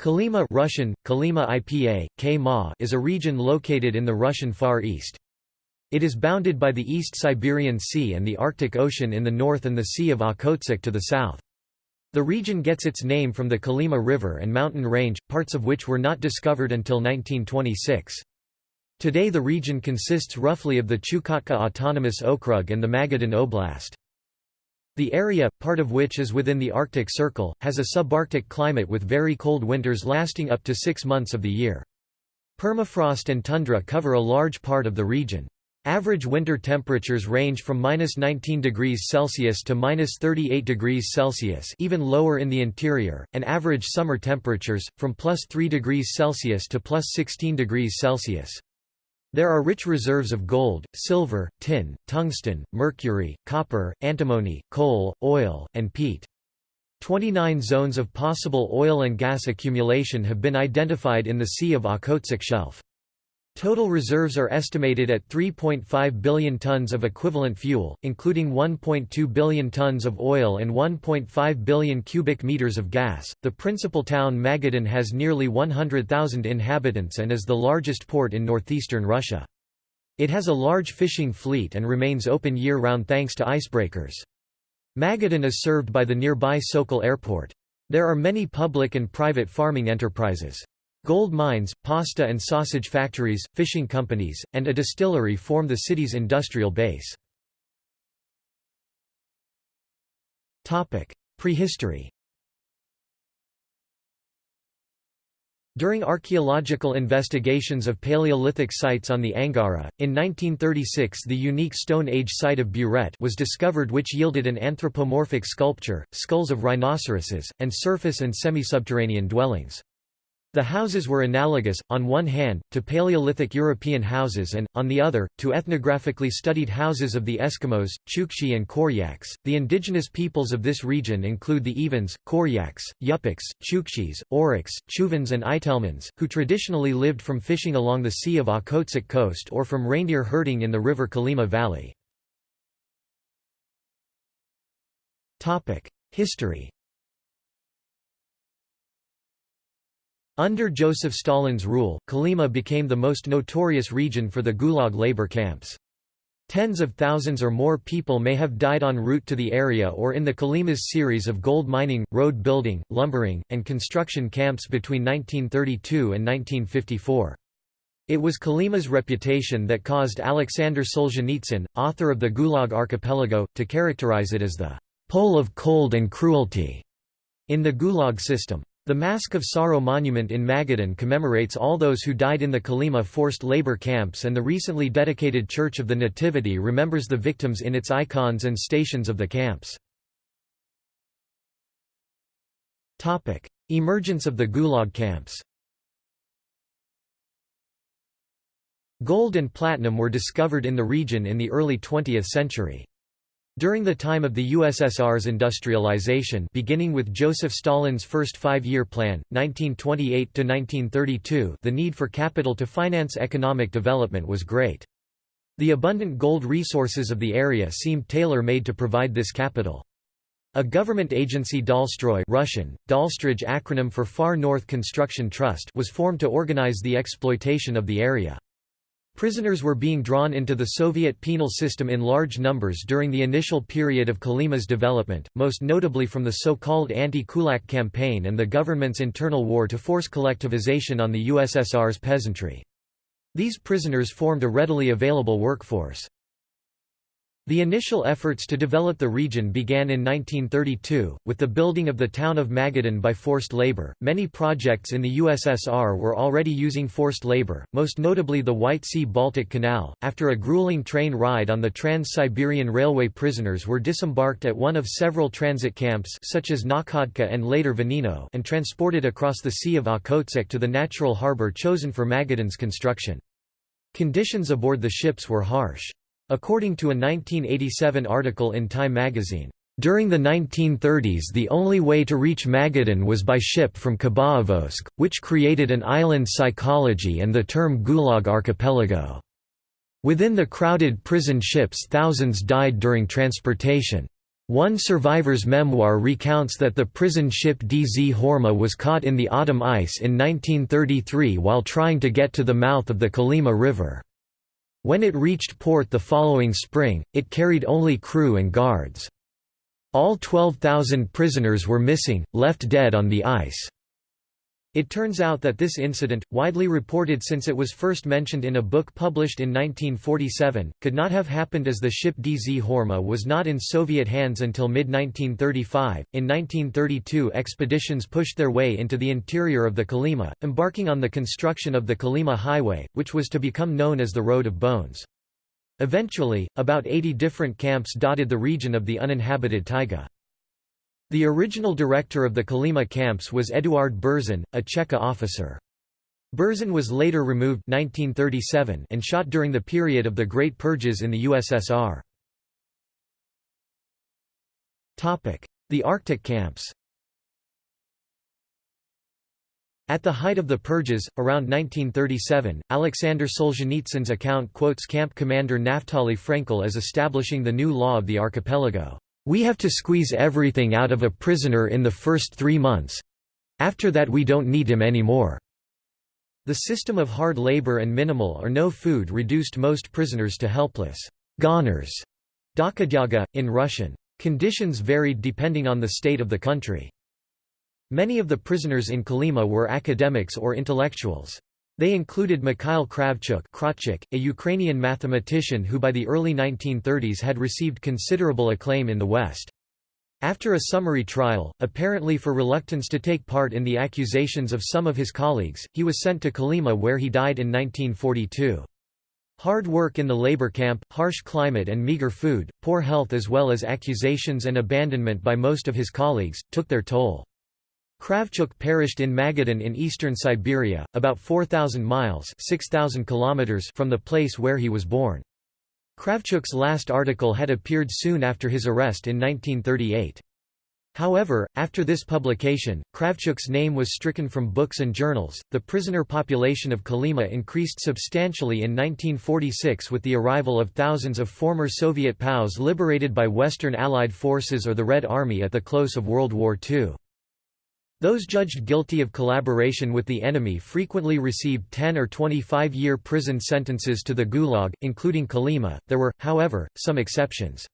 Kolyma Russian, Kolyma IPA, K is a region located in the Russian Far East. It is bounded by the East Siberian Sea and the Arctic Ocean in the north and the Sea of Okhotsk to the south. The region gets its name from the Kolyma River and mountain range, parts of which were not discovered until 1926. Today the region consists roughly of the Chukotka Autonomous Okrug and the Magadan Oblast. The area, part of which is within the Arctic Circle, has a subarctic climate with very cold winters lasting up to six months of the year. Permafrost and tundra cover a large part of the region. Average winter temperatures range from minus 19 degrees Celsius to minus 38 degrees Celsius, even lower in the interior, and average summer temperatures from plus 3 degrees Celsius to plus 16 degrees Celsius. There are rich reserves of gold, silver, tin, tungsten, mercury, copper, antimony, coal, oil, and peat. 29 zones of possible oil and gas accumulation have been identified in the Sea of Okhotsk Shelf. Total reserves are estimated at 3.5 billion tons of equivalent fuel, including 1.2 billion tons of oil and 1.5 billion cubic meters of gas. The principal town Magadan has nearly 100,000 inhabitants and is the largest port in northeastern Russia. It has a large fishing fleet and remains open year-round thanks to icebreakers. Magadan is served by the nearby Sokol Airport. There are many public and private farming enterprises. Gold mines, pasta and sausage factories, fishing companies, and a distillery form the city's industrial base. Prehistory During archaeological investigations of Paleolithic sites on the Angara, in 1936 the unique Stone Age site of Buret was discovered which yielded an anthropomorphic sculpture, skulls of rhinoceroses, and surface and semi-subterranean dwellings. The houses were analogous, on one hand, to Paleolithic European houses and, on the other, to ethnographically studied houses of the Eskimos, Chukchi and Koryaks. The indigenous peoples of this region include the Evens, Koryaks, Yupiks, Chukchis, Oryks, Chuvans and Itelmens, who traditionally lived from fishing along the Sea of Okhotsk coast or from reindeer herding in the river Kolyma Valley. History Under Joseph Stalin's rule, Kolyma became the most notorious region for the Gulag labor camps. Tens of thousands or more people may have died en route to the area or in the Kolyma's series of gold mining, road building, lumbering, and construction camps between 1932 and 1954. It was Kolyma's reputation that caused Alexander Solzhenitsyn, author of the Gulag Archipelago, to characterize it as the pole of cold and cruelty in the Gulag system. The Mask of Sorrow monument in Magadan commemorates all those who died in the Kolyma forced labor camps and the recently dedicated Church of the Nativity remembers the victims in its icons and stations of the camps. Emergence of the Gulag camps Gold and platinum were discovered in the region in the early 20th century. During the time of the USSR's industrialization beginning with Joseph Stalin's first five-year plan, 1928–1932 the need for capital to finance economic development was great. The abundant gold resources of the area seemed tailor-made to provide this capital. A government agency Dalstroy Russian, acronym for Far North Construction Trust was formed to organize the exploitation of the area. Prisoners were being drawn into the Soviet penal system in large numbers during the initial period of Kolyma's development, most notably from the so-called anti-kulak campaign and the government's internal war to force collectivization on the USSR's peasantry. These prisoners formed a readily available workforce. The initial efforts to develop the region began in 1932, with the building of the town of Magadan by forced labor. Many projects in the USSR were already using forced labor, most notably the White Sea Baltic Canal. After a grueling train ride on the Trans Siberian Railway, prisoners were disembarked at one of several transit camps, such as Nakhodka and later Venino, and transported across the Sea of Okhotsk to the natural harbor chosen for Magadan's construction. Conditions aboard the ships were harsh. According to a 1987 article in Time magazine, during the 1930s the only way to reach Magadan was by ship from Khabarovsk, which created an island psychology and the term Gulag Archipelago. Within the crowded prison ships thousands died during transportation. One survivor's memoir recounts that the prison ship Dzhurma was caught in the autumn ice in 1933 while trying to get to the mouth of the Kolyma River. When it reached port the following spring, it carried only crew and guards. All 12,000 prisoners were missing, left dead on the ice. It turns out that this incident, widely reported since it was first mentioned in a book published in 1947, could not have happened as the ship Dzhurma was not in Soviet hands until mid-1935. In 1932 expeditions pushed their way into the interior of the Kolyma, embarking on the construction of the Kolyma Highway, which was to become known as the Road of Bones. Eventually, about 80 different camps dotted the region of the uninhabited taiga. The original director of the Kolyma camps was Eduard Berzin, a Cheka officer. Berzin was later removed 1937 and shot during the period of the Great Purges in the USSR. The Arctic camps At the height of the purges, around 1937, Alexander Solzhenitsyn's account quotes camp commander Naftali Frenkel as establishing the new law of the archipelago. We have to squeeze everything out of a prisoner in the first three months. After that we don't need him anymore. The system of hard labor and minimal or no food reduced most prisoners to helpless goners, dokhodyaga, in Russian. Conditions varied depending on the state of the country. Many of the prisoners in Kolyma were academics or intellectuals. They included Mikhail Kravchuk a Ukrainian mathematician who by the early 1930s had received considerable acclaim in the West. After a summary trial, apparently for reluctance to take part in the accusations of some of his colleagues, he was sent to Kolyma where he died in 1942. Hard work in the labor camp, harsh climate and meager food, poor health as well as accusations and abandonment by most of his colleagues, took their toll. Kravchuk perished in Magadan in eastern Siberia, about 4,000 miles 6, kilometers from the place where he was born. Kravchuk's last article had appeared soon after his arrest in 1938. However, after this publication, Kravchuk's name was stricken from books and journals. The prisoner population of Kolyma increased substantially in 1946 with the arrival of thousands of former Soviet POWs liberated by Western Allied forces or the Red Army at the close of World War II. Those judged guilty of collaboration with the enemy frequently received 10 or 25-year prison sentences to the Gulag, including Kolyma. There were, however, some exceptions.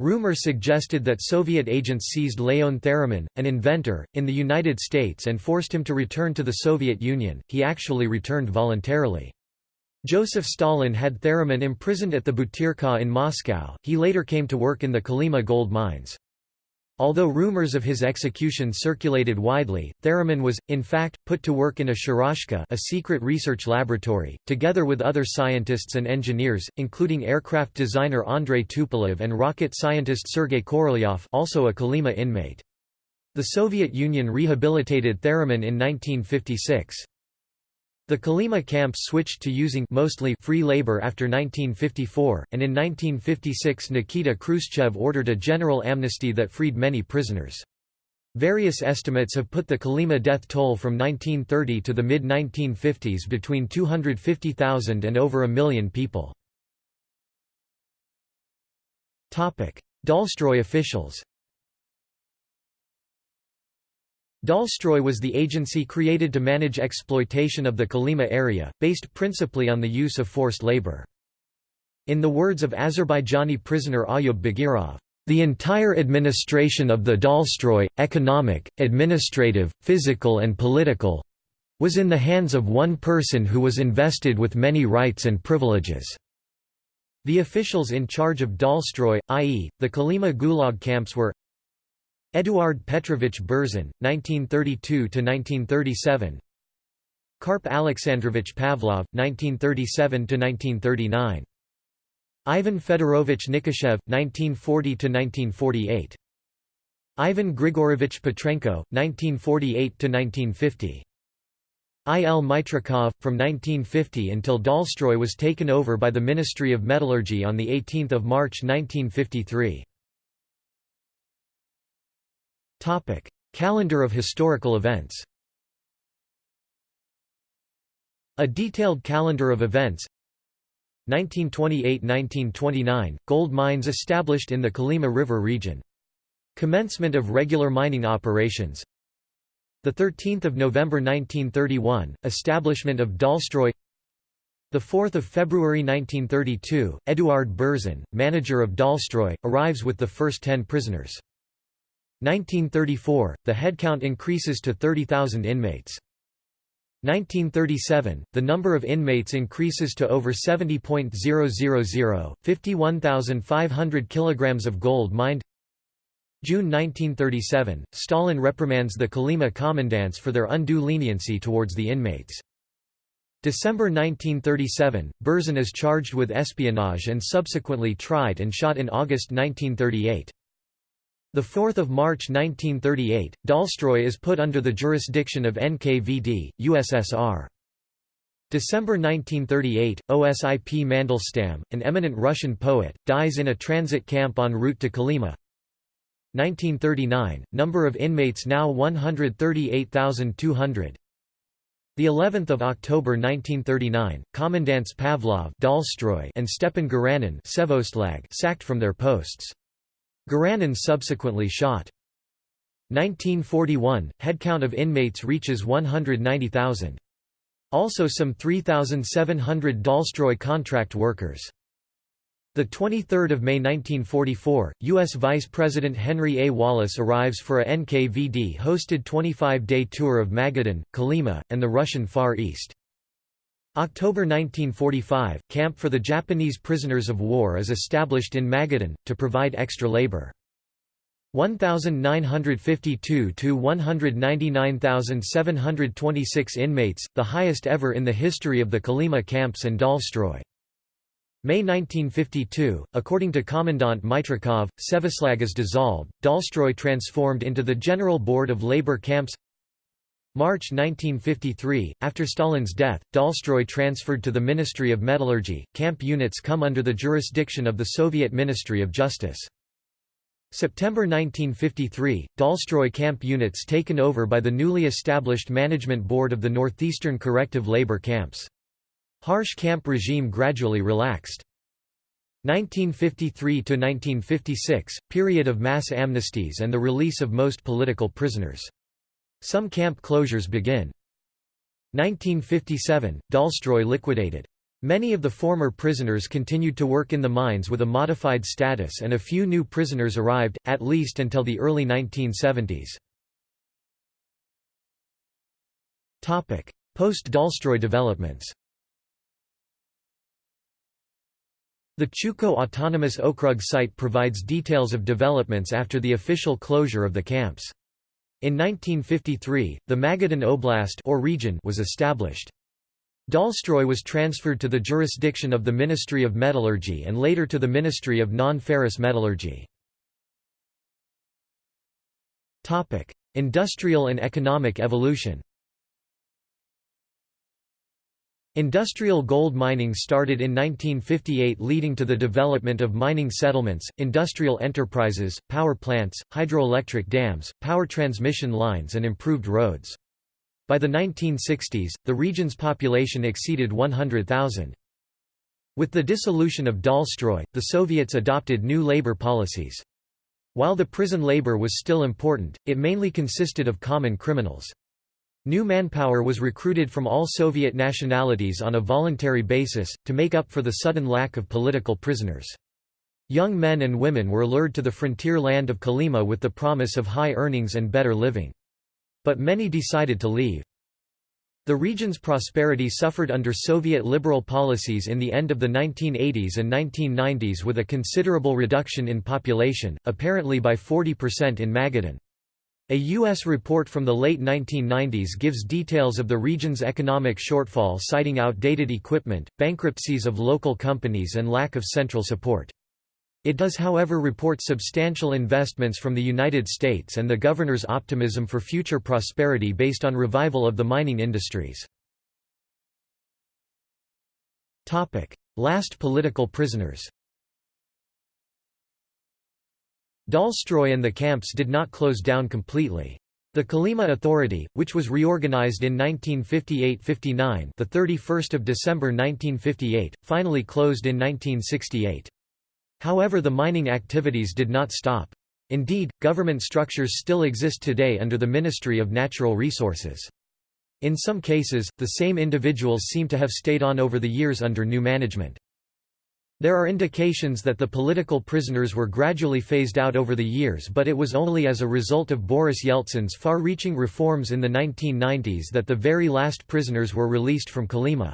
Rumor suggested that Soviet agents seized Leon Theremin, an inventor, in the United States and forced him to return to the Soviet Union. He actually returned voluntarily. Joseph Stalin had Theremin imprisoned at the Butyrka in Moscow. He later came to work in the Kolyma gold mines. Although rumors of his execution circulated widely, Theremin was, in fact, put to work in a sharashka a secret research laboratory, together with other scientists and engineers, including aircraft designer Andrei Tupolev and rocket scientist Sergei Korolyov also a Kolyma inmate. The Soviet Union rehabilitated Theremin in 1956. The Kolyma camps switched to using mostly free labor after 1954, and in 1956 Nikita Khrushchev ordered a general amnesty that freed many prisoners. Various estimates have put the Kolyma death toll from 1930 to the mid-1950s between 250,000 and over a million people. Dalstroy officials Dalstroy was the agency created to manage exploitation of the Kolyma area, based principally on the use of forced labor. In the words of Azerbaijani prisoner Ayub Bagirov, the entire administration of the Dalstroy, economic, administrative, physical and political, was in the hands of one person who was invested with many rights and privileges. The officials in charge of Dalstroy, i.e., the Kolyma Gulag camps were Eduard Petrovich Berzin, 1932–1937 Karp Alexandrovich Pavlov, 1937–1939 Ivan Fedorovich Nikishev, 1940–1948 Ivan Grigorovich Petrenko, 1948–1950 I. L. Mitrikov, from 1950 until Dalstroy was taken over by the Ministry of Metallurgy on 18 March 1953 Topic: Calendar of historical events. A detailed calendar of events. 1928–1929 – Gold mines established in the Kolyma River region. Commencement of regular mining operations. 13 November 1931, establishment of Dalstroy. 4 February 1932, Eduard Berzin, manager of Dalstroy, arrives with the first ten prisoners. 1934, the headcount increases to 30,000 inmates. 1937, the number of inmates increases to over 70.000, 51,500 kilograms of gold mined June 1937, Stalin reprimands the Kolyma commandants for their undue leniency towards the inmates. December 1937, Berzin is charged with espionage and subsequently tried and shot in August 1938. 4 March 1938, Dalstroy is put under the jurisdiction of NKVD, USSR. December 1938, Osip Mandelstam, an eminent Russian poet, dies in a transit camp en route to Kolyma. 1939, number of inmates now 138,200. The 11th of October 1939, commandants Pavlov Dalstroy and Stepan Garanin sacked from their posts. Garanin subsequently shot. 1941, headcount of inmates reaches 190,000. Also some 3,700 Dalstroy contract workers. The 23rd of May 1944, U.S. Vice President Henry A. Wallace arrives for a NKVD-hosted 25-day tour of Magadan, Kolyma, and the Russian Far East. October 1945, camp for the Japanese prisoners of war is established in Magadan, to provide extra labor. 1,952 to 199,726 inmates, the highest ever in the history of the Kolyma camps and Dalstroy. May 1952, according to Commandant Mitrikov, Sevislag is dissolved, Dalstroy transformed into the General Board of Labor Camps March 1953, after Stalin's death, Dalstroy transferred to the Ministry of Metallurgy. Camp units come under the jurisdiction of the Soviet Ministry of Justice. September 1953, Dalstroy camp units taken over by the newly established Management Board of the Northeastern Corrective Labor Camps. Harsh camp regime gradually relaxed. 1953 to 1956, period of mass amnesties and the release of most political prisoners. Some camp closures begin. 1957, Dalstroy liquidated. Many of the former prisoners continued to work in the mines with a modified status and a few new prisoners arrived, at least until the early 1970s. Post-Dalstroy developments The Chuko Autonomous Okrug site provides details of developments after the official closure of the camps. In 1953, the Magadan Oblast or region was established. Dalstroy was transferred to the jurisdiction of the Ministry of Metallurgy and later to the Ministry of Non-Ferrous Metallurgy. Industrial and economic evolution Industrial gold mining started in 1958 leading to the development of mining settlements, industrial enterprises, power plants, hydroelectric dams, power transmission lines and improved roads. By the 1960s, the region's population exceeded 100,000. With the dissolution of Dalstroy, the Soviets adopted new labor policies. While the prison labor was still important, it mainly consisted of common criminals. New manpower was recruited from all Soviet nationalities on a voluntary basis, to make up for the sudden lack of political prisoners. Young men and women were lured to the frontier land of Kolyma with the promise of high earnings and better living. But many decided to leave. The region's prosperity suffered under Soviet liberal policies in the end of the 1980s and 1990s with a considerable reduction in population, apparently by 40% in Magadan. A U.S. report from the late 1990s gives details of the region's economic shortfall citing outdated equipment, bankruptcies of local companies and lack of central support. It does however report substantial investments from the United States and the governor's optimism for future prosperity based on revival of the mining industries. Last political prisoners Dalstroy and the camps did not close down completely. The Kolyma Authority, which was reorganized in 1958–59, the 31st of December 1958, finally closed in 1968. However, the mining activities did not stop. Indeed, government structures still exist today under the Ministry of Natural Resources. In some cases, the same individuals seem to have stayed on over the years under new management. There are indications that the political prisoners were gradually phased out over the years but it was only as a result of Boris Yeltsin's far-reaching reforms in the 1990s that the very last prisoners were released from Kolyma.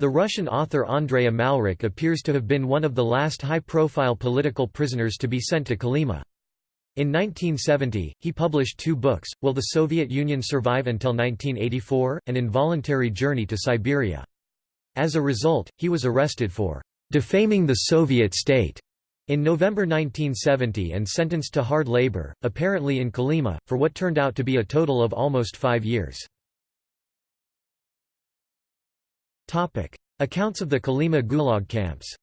The Russian author Andrei Amalrik appears to have been one of the last high-profile political prisoners to be sent to Kolyma. In 1970, he published two books, Will the Soviet Union Survive Until 1984? An Involuntary Journey to Siberia. As a result, he was arrested for defaming the Soviet state in November 1970 and sentenced to hard labor, apparently in Kolyma, for what turned out to be a total of almost five years. Accounts of the Kolyma Gulag camps.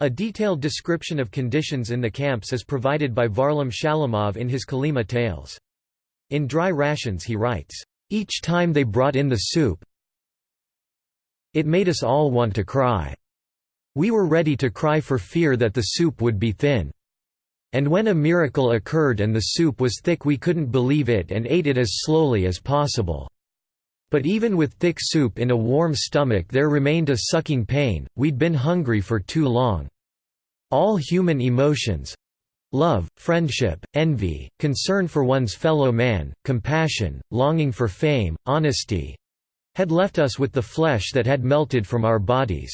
A detailed description of conditions in the camps is provided by Varlam Shalamov in his Kolyma Tales. In Dry Rations he writes, "Each time they brought in the soup, it made us all want to cry. We were ready to cry for fear that the soup would be thin. And when a miracle occurred and the soup was thick we couldn't believe it and ate it as slowly as possible. But even with thick soup in a warm stomach there remained a sucking pain, we'd been hungry for too long. All human emotions—love, friendship, envy, concern for one's fellow man, compassion, longing for fame, honesty—had left us with the flesh that had melted from our bodies.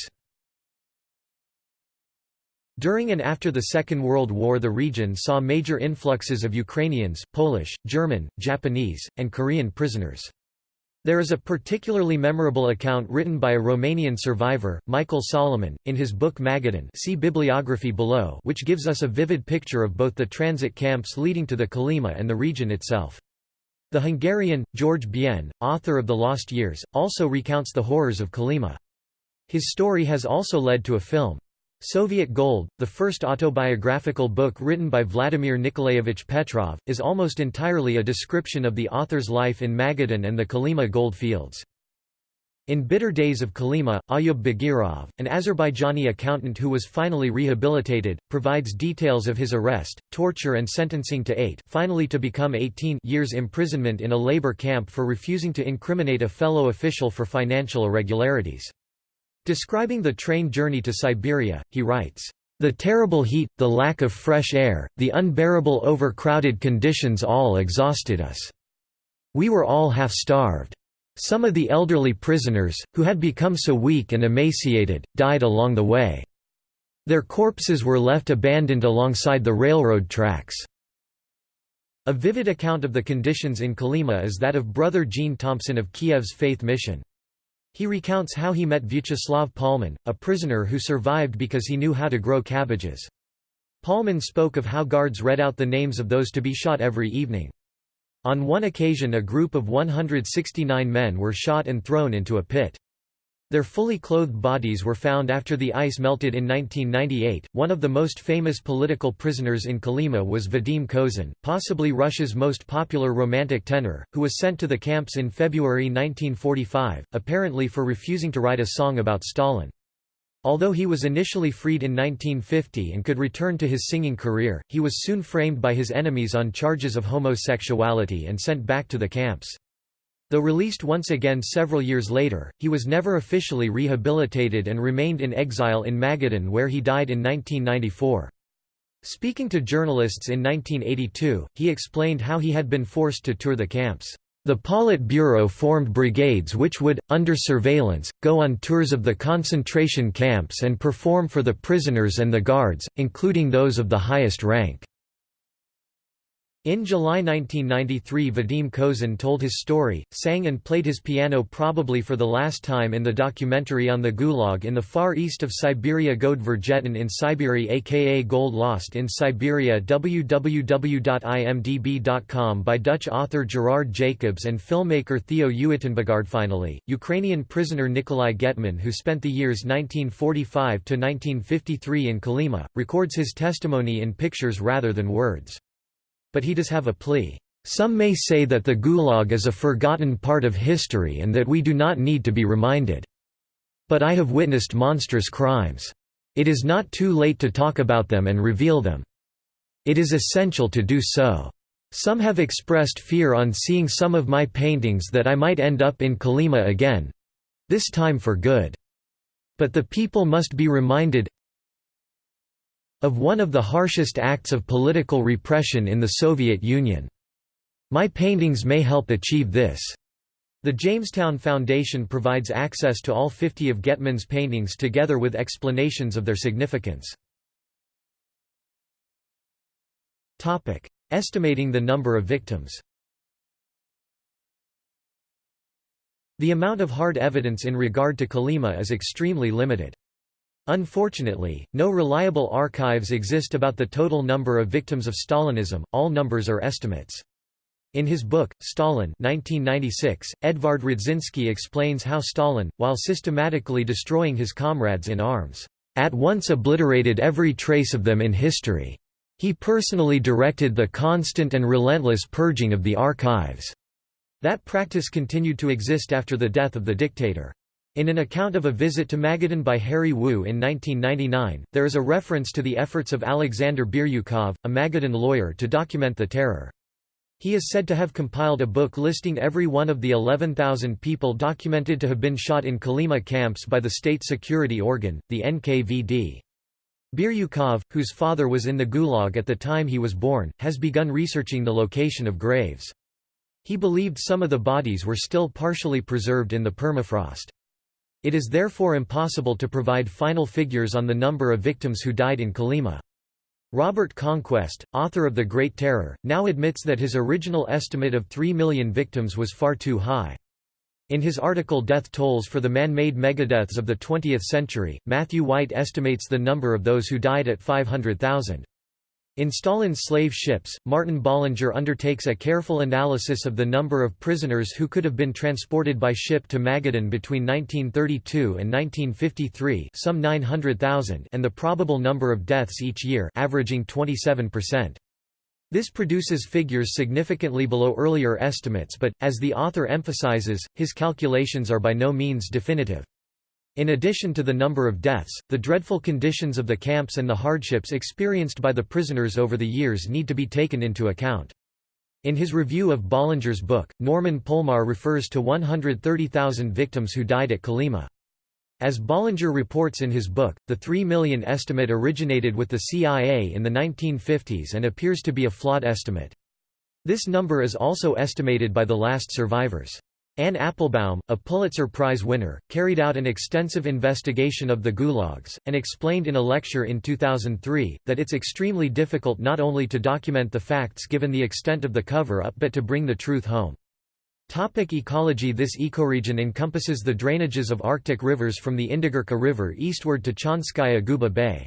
During and after the Second World War the region saw major influxes of Ukrainians, Polish, German, Japanese, and Korean prisoners. There is a particularly memorable account written by a Romanian survivor, Michael Solomon, in his book Magadan see bibliography below which gives us a vivid picture of both the transit camps leading to the Kolyma and the region itself. The Hungarian, George Bien, author of The Lost Years, also recounts the horrors of Kolyma. His story has also led to a film. Soviet Gold, the first autobiographical book written by Vladimir Nikolaevich Petrov, is almost entirely a description of the author's life in Magadan and the Kolyma gold fields. In Bitter Days of Kolyma, Ayub Bagirov, an Azerbaijani accountant who was finally rehabilitated, provides details of his arrest, torture and sentencing to eight finally to become 18 years imprisonment in a labor camp for refusing to incriminate a fellow official for financial irregularities. Describing the train journey to Siberia, he writes, "...the terrible heat, the lack of fresh air, the unbearable overcrowded conditions all exhausted us. We were all half-starved. Some of the elderly prisoners, who had become so weak and emaciated, died along the way. Their corpses were left abandoned alongside the railroad tracks." A vivid account of the conditions in Kolyma is that of Brother Jean Thompson of Kiev's Faith Mission. He recounts how he met Vyacheslav Palman, a prisoner who survived because he knew how to grow cabbages. Palman spoke of how guards read out the names of those to be shot every evening. On one occasion a group of 169 men were shot and thrown into a pit. Their fully clothed bodies were found after the ice melted in 1998. One of the most famous political prisoners in Kolyma was Vadim Kozin, possibly Russia's most popular romantic tenor, who was sent to the camps in February 1945, apparently for refusing to write a song about Stalin. Although he was initially freed in 1950 and could return to his singing career, he was soon framed by his enemies on charges of homosexuality and sent back to the camps. Though released once again several years later, he was never officially rehabilitated and remained in exile in Magadan where he died in 1994. Speaking to journalists in 1982, he explained how he had been forced to tour the camps. The Politburo formed brigades which would, under surveillance, go on tours of the concentration camps and perform for the prisoners and the guards, including those of the highest rank. In July 1993 Vadim Kozin told his story, sang and played his piano probably for the last time in the documentary on the Gulag in the far east of Siberia Gold Vergetin in Siberia aka Gold Lost in Siberia www.imdb.com by Dutch author Gerard Jacobs and filmmaker Theo Uittenbogaard Finally, Ukrainian prisoner Nikolai Getman who spent the years 1945–1953 in Kolyma, records his testimony in pictures rather than words. But he does have a plea. Some may say that the Gulag is a forgotten part of history and that we do not need to be reminded. But I have witnessed monstrous crimes. It is not too late to talk about them and reveal them. It is essential to do so. Some have expressed fear on seeing some of my paintings that I might end up in Kolyma again—this time for good. But the people must be reminded of one of the harshest acts of political repression in the Soviet Union. My paintings may help achieve this. The Jamestown Foundation provides access to all 50 of Getman's paintings together with explanations of their significance. Estimating the number of victims The amount of hard evidence in regard to Kolyma is extremely limited. Unfortunately, no reliable archives exist about the total number of victims of Stalinism, all numbers are estimates. In his book, Stalin 1996, Edvard Radzinsky explains how Stalin, while systematically destroying his comrades in arms, at once obliterated every trace of them in history. He personally directed the constant and relentless purging of the archives. That practice continued to exist after the death of the dictator. In an account of a visit to Magadan by Harry Wu in 1999, there is a reference to the efforts of Alexander Biryukov, a Magadan lawyer to document the terror. He is said to have compiled a book listing every one of the 11,000 people documented to have been shot in Kolyma camps by the state security organ, the NKVD. Biryukov, whose father was in the Gulag at the time he was born, has begun researching the location of graves. He believed some of the bodies were still partially preserved in the permafrost. It is therefore impossible to provide final figures on the number of victims who died in Kolyma. Robert Conquest, author of The Great Terror, now admits that his original estimate of 3 million victims was far too high. In his article Death Tolls for the Man-Made Megadeaths of the Twentieth Century, Matthew White estimates the number of those who died at 500,000. In Stalin's slave ships, Martin Bollinger undertakes a careful analysis of the number of prisoners who could have been transported by ship to Magadan between 1932 and 1953 some 900,000 and the probable number of deaths each year averaging 27%. This produces figures significantly below earlier estimates but, as the author emphasizes, his calculations are by no means definitive. In addition to the number of deaths, the dreadful conditions of the camps and the hardships experienced by the prisoners over the years need to be taken into account. In his review of Bollinger's book, Norman Polmar refers to 130,000 victims who died at Kolyma. As Bollinger reports in his book, the 3 million estimate originated with the CIA in the 1950s and appears to be a flawed estimate. This number is also estimated by the last survivors. Anne Applebaum, a Pulitzer Prize winner, carried out an extensive investigation of the gulags, and explained in a lecture in 2003, that it's extremely difficult not only to document the facts given the extent of the cover-up but to bring the truth home. Topic ecology This ecoregion encompasses the drainages of Arctic rivers from the Indigirka River eastward to Chanskaya Guba Bay.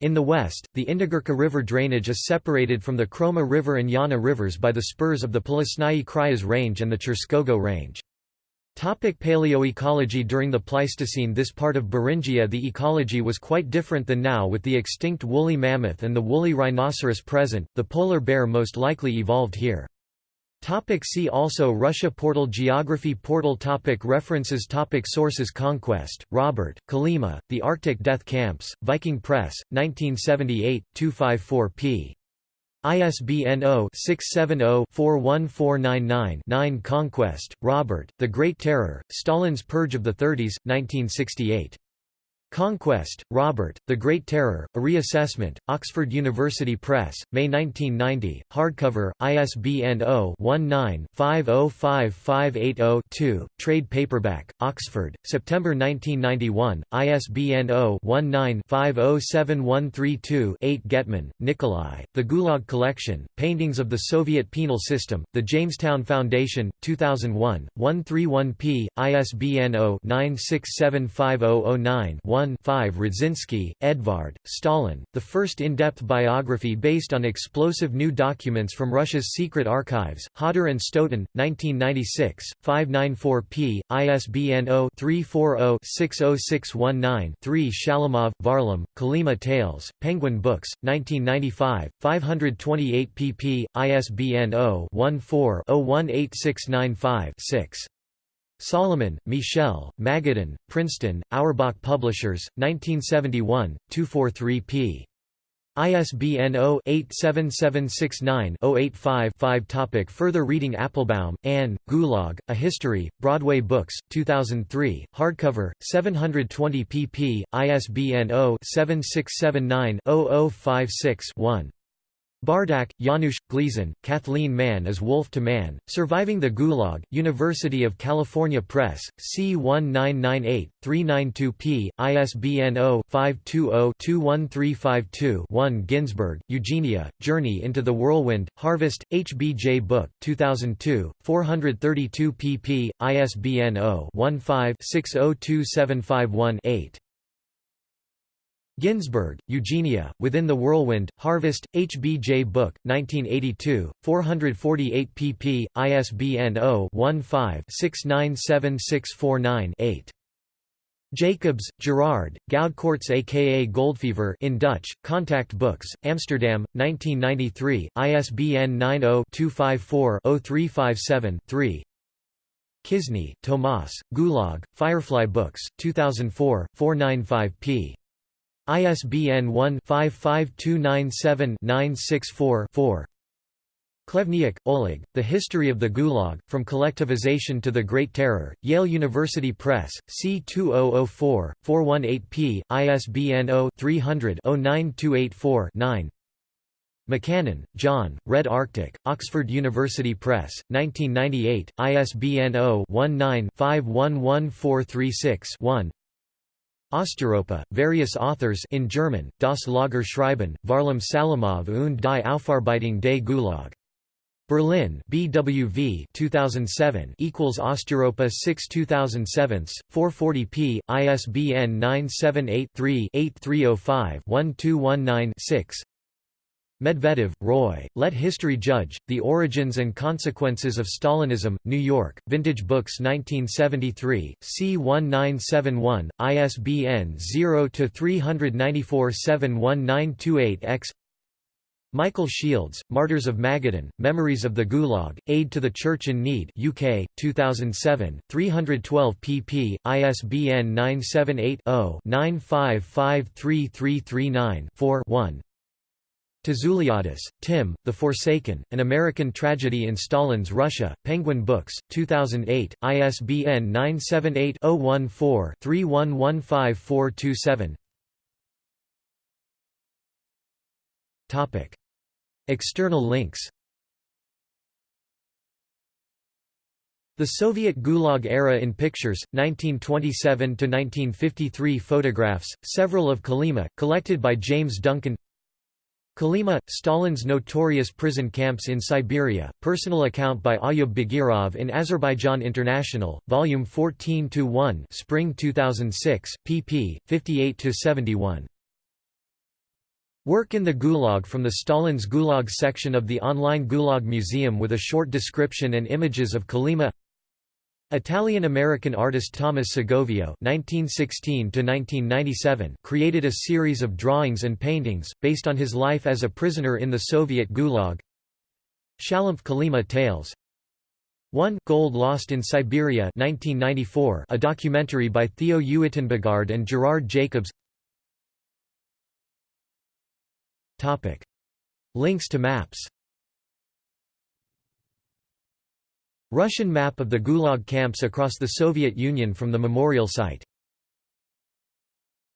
In the west, the Indigirka River drainage is separated from the Khroma River and Yana rivers by the spurs of the Polesnaya Kryas Range and the Cherskogo Range. Topic paleoecology During the Pleistocene this part of Beringia the ecology was quite different than now with the extinct woolly mammoth and the woolly rhinoceros present, the polar bear most likely evolved here. Topic see also Russia Portal Geography Portal topic References topic Sources Conquest, Robert, Kolyma, The Arctic Death Camps, Viking Press, 1978, 254 p. ISBN 0-670-41499-9 Conquest, Robert, The Great Terror, Stalin's Purge of the Thirties, 1968. Conquest, Robert, The Great Terror, A Reassessment, Oxford University Press, May 1990, hardcover, ISBN 0-19-505580-2, trade paperback, Oxford, September 1991, ISBN 0-19-507132-8 Getman, Nikolai, The Gulag Collection, Paintings of the Soviet Penal System, The Jamestown Foundation, 2001, 131p, ISBN 0-9675009-1 1 5 Radzinsky, Edvard, Stalin, the first in-depth biography based on explosive new documents from Russia's secret archives, Hodder and Stoughton, 1996, 594 p. ISBN 0-340-60619-3 Shalamov, Varlam, Kolyma Tales, Penguin Books, 1995, 528 pp. ISBN 0-14-018695-6. Solomon, Michel, Magadan, Princeton, Auerbach Publishers, 1971, 243 p. ISBN 0-87769-085-5 Topic Further reading Applebaum, Anne, Gulag, A History, Broadway Books, 2003, hardcover, 720 pp. ISBN 0-7679-0056-1. Bardak, Janusz, Gleason, Kathleen Mann as Wolf to Man, Surviving the Gulag, University of California Press, C1998-392p, ISBN 0-520-21352-1 Ginzburg, Eugenia, Journey into the Whirlwind, Harvest, HBJ Book, 2002, 432 pp, ISBN 0-15-602751-8. Ginzburg, Eugenia, Within the Whirlwind, Harvest, HBJ Book, 1982, 448 pp. ISBN 0-15-697649-8. Jacobs, Gerard, Goudkoorts aka Goldfever in Dutch, Contact Books, Amsterdam, 1993, ISBN 90-254-0357-3 Kisney, Tomas, Gulag, Firefly Books, 2004, 495 p. ISBN 1-55297-964-4 Khlevniuk, Oleg, The History of the Gulag, From Collectivization to the Great Terror, Yale University Press, C2004, 418p, ISBN 0-300-09284-9 McCannon, John, Red Arctic, Oxford University Press, 1998, ISBN 0-19-511436-1 Osteuropa, various authors in German, Das Lager schreiben, Varlam Salamov und die Aufarbeitung des Gulag. Berlin BWV 2007 equals Osteuropa 6 2007 440p ISBN 978-3-8305-1219-6 Medvedev, Roy, Let History Judge, The Origins and Consequences of Stalinism, New York, Vintage Books 1973, C1971, ISBN 0-394-71928-X Michael Shields, Martyrs of Magadan, Memories of the Gulag, Aid to the Church in Need UK, 2007, 312 pp. ISBN 978 0 9553339 4 1 Tzouliadis, Tim, The Forsaken, An American Tragedy in Stalin's Russia, Penguin Books, 2008, ISBN 978-014-3115427 External links The Soviet Gulag era in pictures, 1927–1953 photographs, several of Kolyma, collected by James Duncan Kolyma, Stalin's notorious prison camps in Siberia, personal account by Ayub Bagirov in Azerbaijan International, Volume 14-1 Spring 2006, pp. 58–71. Work in the Gulag from the Stalin's Gulag section of the online Gulag Museum with a short description and images of Kolyma Italian-American artist Thomas Segovia (1916–1997) created a series of drawings and paintings based on his life as a prisoner in the Soviet Gulag. Shalamov Kolyma Tales. 1 Gold Lost in Siberia 1994, a documentary by Theo Uittenbogaard and Gerard Jacobs. Topic. Links to maps Russian map of the Gulag camps across the Soviet Union from the memorial site